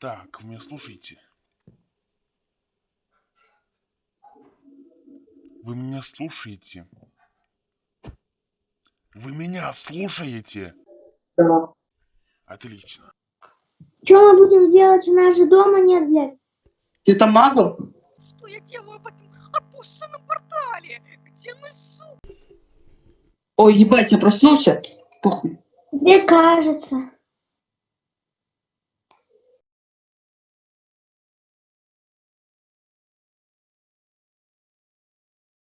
Так, вы меня слушаете? Вы меня слушаете? Вы меня слушаете? Да. Отлично. Что мы будем делать? У нас же дома нет, блядь. Ты там магл? Что я делаю в этом опущенном портале? Где мы суп? Ой, ебать, я проснулся. Похуй. Мне кажется.